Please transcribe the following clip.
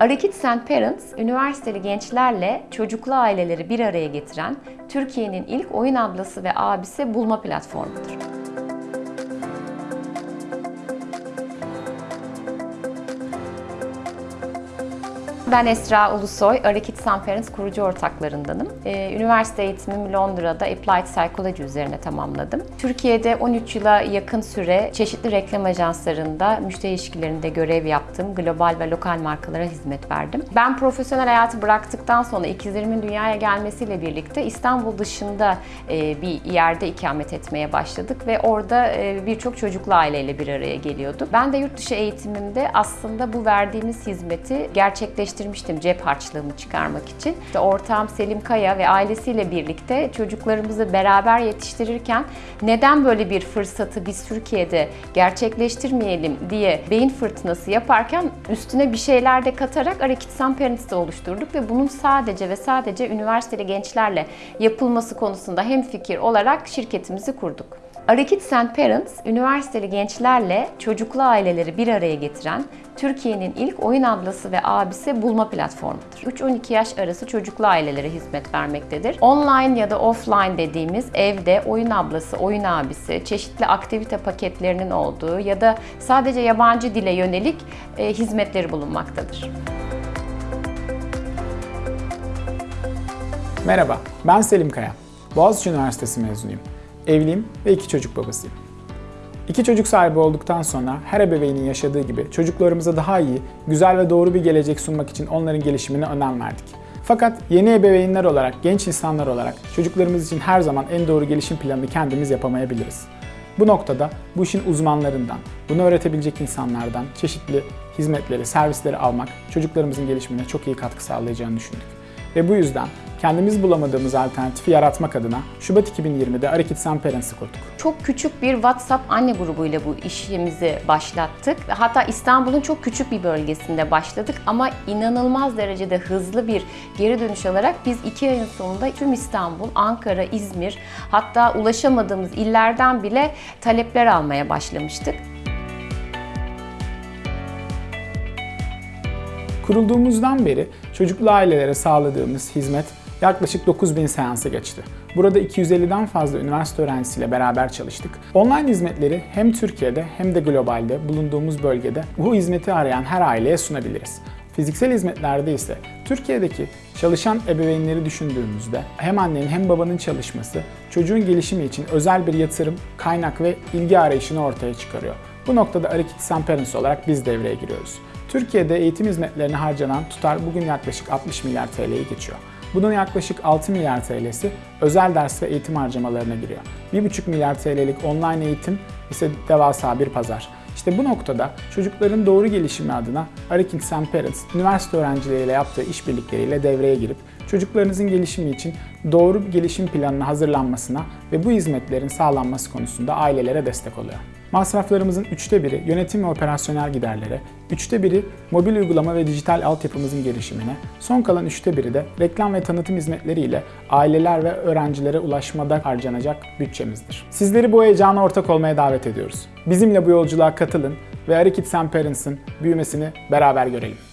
Arakit St. Parents, üniversiteli gençlerle çocuklu aileleri bir araya getiren Türkiye'nin ilk oyun ablası ve abisi bulma platformudur. Ben Esra Ulusoy, Arakit. Parents kurucu ortaklarındanım. Ee, üniversite eğitimimi Londra'da Applied Psychology üzerine tamamladım. Türkiye'de 13 yıla yakın süre çeşitli reklam ajanslarında müşteri ilişkilerinde görev yaptım. Global ve lokal markalara hizmet verdim. Ben profesyonel hayatı bıraktıktan sonra ikizlerimin dünyaya gelmesiyle birlikte İstanbul dışında e, bir yerde ikamet etmeye başladık ve orada e, birçok çocuklu aileyle bir araya geliyorduk. Ben de yurt dışı eğitimimde aslında bu verdiğimiz hizmeti gerçekleştirmiştim cep harçlığımı çıkarmak için. İşte ortağım Selim Kaya ve ailesiyle birlikte çocuklarımızı beraber yetiştirirken neden böyle bir fırsatı biz Türkiye'de gerçekleştirmeyelim diye beyin fırtınası yaparken üstüne bir şeyler de katarak Arakit St. Parents'ı oluşturduk ve bunun sadece ve sadece üniversiteli gençlerle yapılması konusunda hemfikir olarak şirketimizi kurduk. Arakit St. Parents, üniversiteli gençlerle çocuklu aileleri bir araya getiren Türkiye'nin ilk oyun ablası ve abisi bulma platformudur. 3-12 yaş arası çocuklu ailelere hizmet vermektedir. Online ya da offline dediğimiz evde oyun ablası, oyun abisi, çeşitli aktivite paketlerinin olduğu ya da sadece yabancı dile yönelik e, hizmetleri bulunmaktadır. Merhaba, ben Selim Kaya. Boğaziçi Üniversitesi mezunuyum. Evliyim ve iki çocuk babasıyım. İki çocuk sahibi olduktan sonra her ebeveynin yaşadığı gibi çocuklarımıza daha iyi, güzel ve doğru bir gelecek sunmak için onların gelişimine önem verdik. Fakat yeni ebeveynler olarak, genç insanlar olarak çocuklarımız için her zaman en doğru gelişim planını kendimiz yapamayabiliriz. Bu noktada bu işin uzmanlarından, bunu öğretebilecek insanlardan çeşitli hizmetleri, servisleri almak çocuklarımızın gelişimine çok iyi katkı sağlayacağını düşündük. Ve bu yüzden kendimiz bulamadığımız alternatifi yaratmak adına Şubat 2020'de Arakit St. Parents'ı kurduk. Çok küçük bir WhatsApp anne grubuyla bu işimizi başlattık. Hatta İstanbul'un çok küçük bir bölgesinde başladık ama inanılmaz derecede hızlı bir geri dönüş alarak biz iki ayın sonunda tüm İstanbul, Ankara, İzmir hatta ulaşamadığımız illerden bile talepler almaya başlamıştık. Kurulduğumuzdan beri çocuklu ailelere sağladığımız hizmet yaklaşık 9000 seansı geçti. Burada 250'den fazla üniversite öğrencisiyle beraber çalıştık. Online hizmetleri hem Türkiye'de hem de globalde bulunduğumuz bölgede bu hizmeti arayan her aileye sunabiliriz. Fiziksel hizmetlerde ise Türkiye'deki çalışan ebeveynleri düşündüğümüzde hem annenin hem babanın çalışması çocuğun gelişimi için özel bir yatırım, kaynak ve ilgi arayışını ortaya çıkarıyor. Bu noktada Arakit St. Parents olarak biz devreye giriyoruz. Türkiye'de eğitim hizmetlerine harcanan tutar bugün yaklaşık 60 milyar TL'yi geçiyor. Bunun yaklaşık 6 milyar TL'si özel ders ve eğitim harcamalarına giriyor. 1,5 milyar TL'lik online eğitim ise devasa bir pazar. İşte bu noktada çocukların doğru gelişimi adına Arakit St. Parents, üniversite öğrencileriyle yaptığı işbirlikleriyle devreye girip çocuklarınızın gelişimi için doğru gelişim planının hazırlanmasına ve bu hizmetlerin sağlanması konusunda ailelere destek oluyor. Masraflarımızın üçte biri yönetim ve operasyonel giderlere, üçte biri mobil uygulama ve dijital altyapımızın gelişimine, son kalan üçte biri de reklam ve tanıtım hizmetleriyle aileler ve öğrencilere ulaşmada harcanacak bütçemizdir. Sizleri bu heyecana ortak olmaya davet ediyoruz. Bizimle bu yolculuğa katılın ve Arakit St. Parents'ın büyümesini beraber görelim.